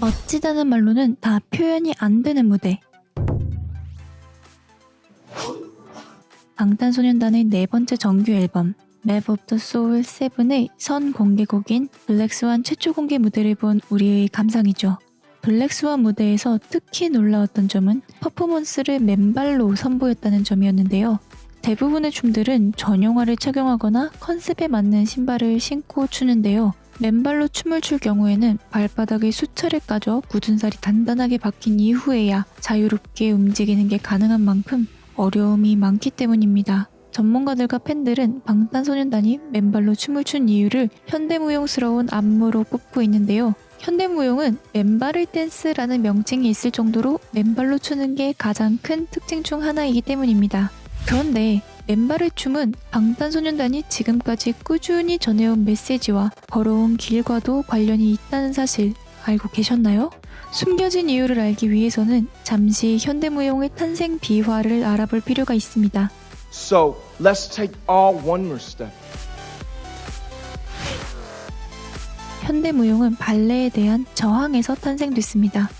멋지다는 말로는 다 표현이 안 되는 무대. 방탄소년단의 네 번째 정규 앨범 Map of the Soul 7의 선 공개곡인 블랙스완 최초 공개 무대를 본 우리의 감상이죠. 블랙스완 무대에서 특히 놀라웠던 점은 퍼포먼스를 맨발로 선보였다는 점이었는데요. 대부분의 춤들은 전용화를 착용하거나 컨셉에 맞는 신발을 신고 추는데요. 맨발로 춤을 출 경우에는 발바닥에 수차례 까져 굳은 살이 단단하게 박힌 이후에야 자유롭게 움직이는 게 가능한 만큼 어려움이 많기 때문입니다. 전문가들과 팬들은 방탄소년단이 맨발로 춤을 춘 이유를 현대무용스러운 안무로 꼽고 있는데요. 현대무용은 맨발을 댄스라는 명칭이 있을 정도로 맨발로 추는 게 가장 큰 특징 중 하나이기 때문입니다. 그런데 맨발의 춤은 방탄소년단이 지금까지 꾸준히 전해온 메시지와 걸어온 길과도 관련이 있다는 사실 알고 계셨나요? 숨겨진 이유를 알기 위해서는 잠시 현대무용의 탄생 비화를 알아볼 필요가 있습니다. So let's take all one more step. 현대무용은 발레에 대한 저항에서 탄생됐습니다.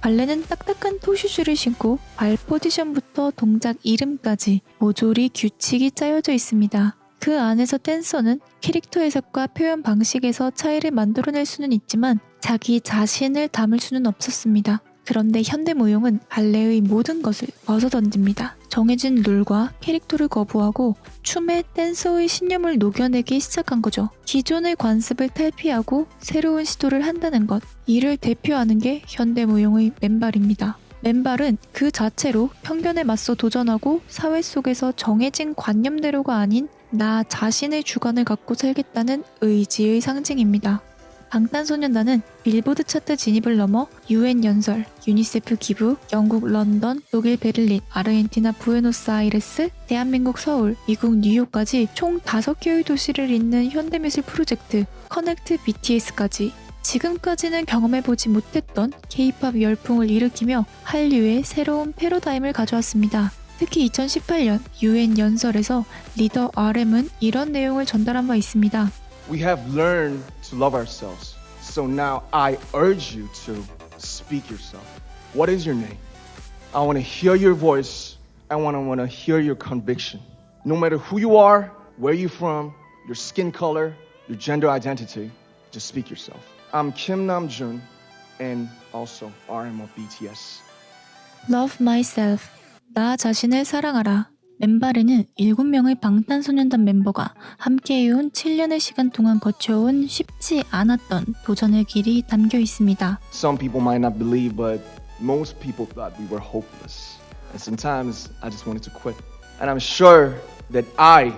발레는 딱딱한 토슈즈를 신고 발 포지션부터 동작 이름까지 모조리 규칙이 짜여져 있습니다. 그 안에서 댄서는 캐릭터 해석과 표현 방식에서 차이를 만들어낼 수는 있지만 자기 자신을 담을 수는 없었습니다. 그런데 현대무용은 발레의 모든 것을 벗어던집니다. 정해진 룰과 캐릭터를 거부하고 춤에 댄서의 신념을 녹여내기 시작한 거죠. 기존의 관습을 탈피하고 새로운 시도를 한다는 것. 이를 대표하는 게 현대무용의 맨발입니다. 맨발은 그 자체로 편견에 맞서 도전하고 사회 속에서 정해진 관념대로가 아닌 나 자신의 주관을 갖고 살겠다는 의지의 상징입니다. 방탄소년단은 빌보드 차트 진입을 넘어 UN 연설, 유니세프 기부, 영국 런던, 독일 베를린, 아르헨티나 부에노스아이레스, 대한민국 서울, 미국 뉴욕까지 총 5개의 도시를 잇는 현대미술 프로젝트 Connect BTS까지 지금까지는 경험해보지 못했던 K-팝 열풍을 일으키며 한류의 새로운 패러다임을 가져왔습니다. 특히 2018년 UN 연설에서 리더 RM은 이런 내용을 전달한 바 있습니다. We have learned to love ourselves. So now I urge you to speak yourself. What is your name? I want to hear your voice. I want to want to hear your conviction. No matter who you are, where you're from, your skin color, your gender identity, just speak yourself. I'm Kim Namjoon and also RM of BTS. Love myself. 나 자신을 사랑하라. 맨발에는 7명의 방탄소년단 멤버가 함께해온 7년의 시간 동안 거쳐온 쉽지 않았던 도전의 길이 담겨 있습니다. Some people might not believe, but most people thought we were hopeless. And sometimes I just wanted to quit. And I'm sure that I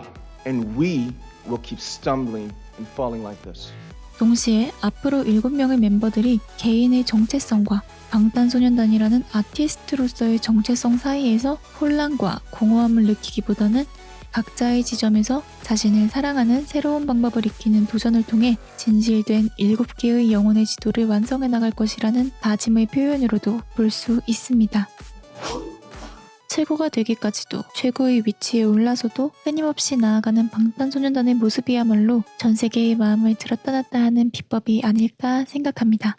and we will keep stumbling and falling like this. 동시에 앞으로 7명의 멤버들이 개인의 정체성과 방탄소년단이라는 아티스트로서의 정체성 사이에서 혼란과 공허함을 느끼기보다는 각자의 지점에서 자신을 사랑하는 새로운 방법을 익히는 도전을 통해 진실된 7개의 영혼의 지도를 완성해 나갈 것이라는 다짐의 표현으로도 볼 수 있습니다. 최고가 되기까지도 최고의 위치에 올라서도 끊임없이 나아가는 방탄소년단의 모습이야말로 전 세계의 마음을 들었다 놨다 하는 비법이 아닐까 생각합니다.